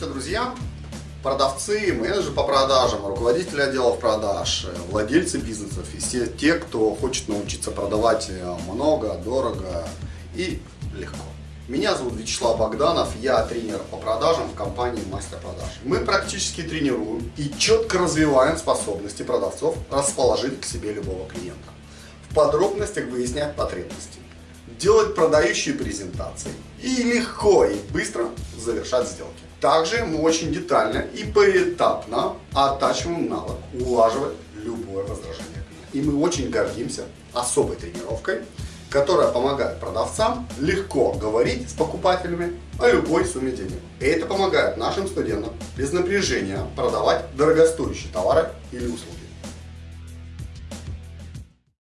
Здравствуйте, друзья! Продавцы, менеджеры по продажам, руководители отделов продаж, владельцы бизнесов и все те, кто хочет научиться продавать много, дорого и легко. Меня зовут Вячеслав Богданов, я тренер по продажам в компании Мастер Продаж. Мы практически тренируем и четко развиваем способности продавцов расположить к себе любого клиента. В подробностях выяснять потребности, делать продающие презентации и легко и быстро завершать сделки. Также мы очень детально и поэтапно оттачиваем навык улаживать любое возражение И мы очень гордимся особой тренировкой, которая помогает продавцам легко говорить с покупателями о любой сумме денег. И это помогает нашим студентам без напряжения продавать дорогостоящие товары или услуги.